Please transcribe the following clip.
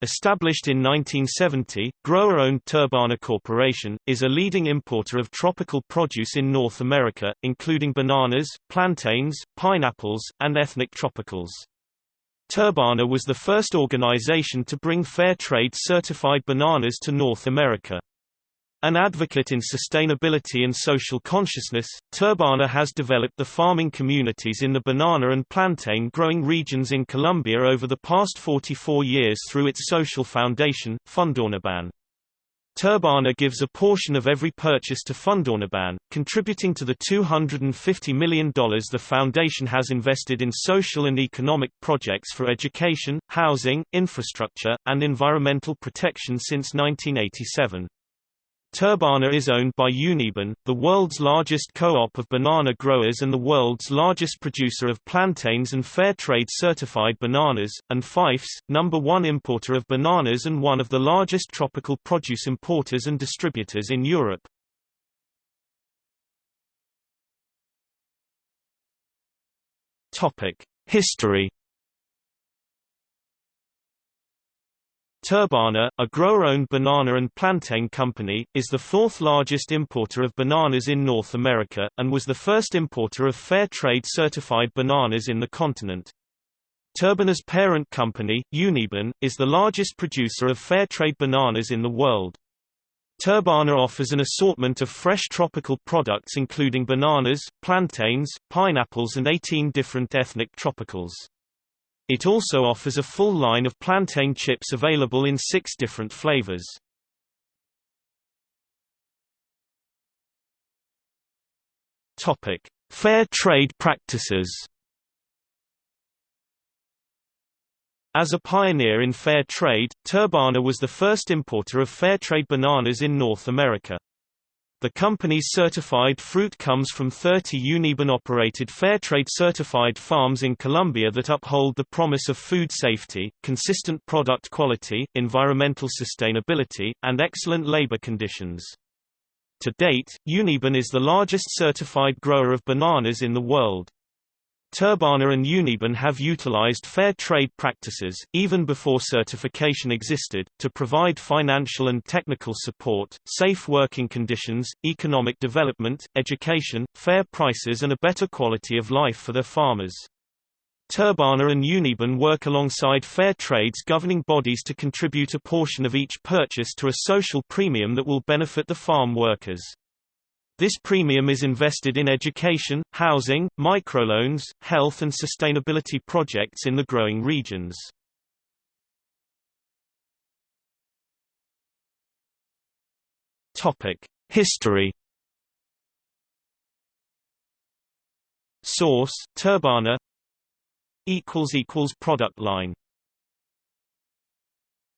Established in 1970, grower-owned Turbana Corporation, is a leading importer of tropical produce in North America, including bananas, plantains, pineapples, and ethnic tropicals. Turbana was the first organization to bring fair trade certified bananas to North America. An advocate in sustainability and social consciousness, Turbana has developed the farming communities in the banana and plantain growing regions in Colombia over the past 44 years through its social foundation, Fundauniban. Turbana gives a portion of every purchase to Fundauniban, contributing to the $250 million the foundation has invested in social and economic projects for education, housing, infrastructure, and environmental protection since 1987. Turbana is owned by Uniban, the world's largest co-op of banana growers and the world's largest producer of plantains and fair trade certified bananas, and Fyffes, number one importer of bananas and one of the largest tropical produce importers and distributors in Europe. History Turbana, a grower-owned banana and plantain company, is the fourth largest importer of bananas in North America, and was the first importer of fair trade certified bananas in the continent. Turbana's parent company, Uniban, is the largest producer of fair trade bananas in the world. Turbana offers an assortment of fresh tropical products including bananas, plantains, pineapples and 18 different ethnic tropicals. It also offers a full line of plantain chips available in six different flavors. Topic: Fair trade practices. As a pioneer in fair trade, Turbana was the first importer of fair trade bananas in North America. The company's certified fruit comes from 30 Uniban-operated Fairtrade certified farms in Colombia that uphold the promise of food safety, consistent product quality, environmental sustainability, and excellent labor conditions. To date, Uniban is the largest certified grower of bananas in the world. Turbana and Uniban have utilized fair trade practices, even before certification existed, to provide financial and technical support, safe working conditions, economic development, education, fair prices and a better quality of life for their farmers. Turbana and Uniban work alongside fair trade's governing bodies to contribute a portion of each purchase to a social premium that will benefit the farm workers. This premium is invested in education, housing, microloans, health and sustainability projects in the growing regions. History. Source: Turbana. Product line.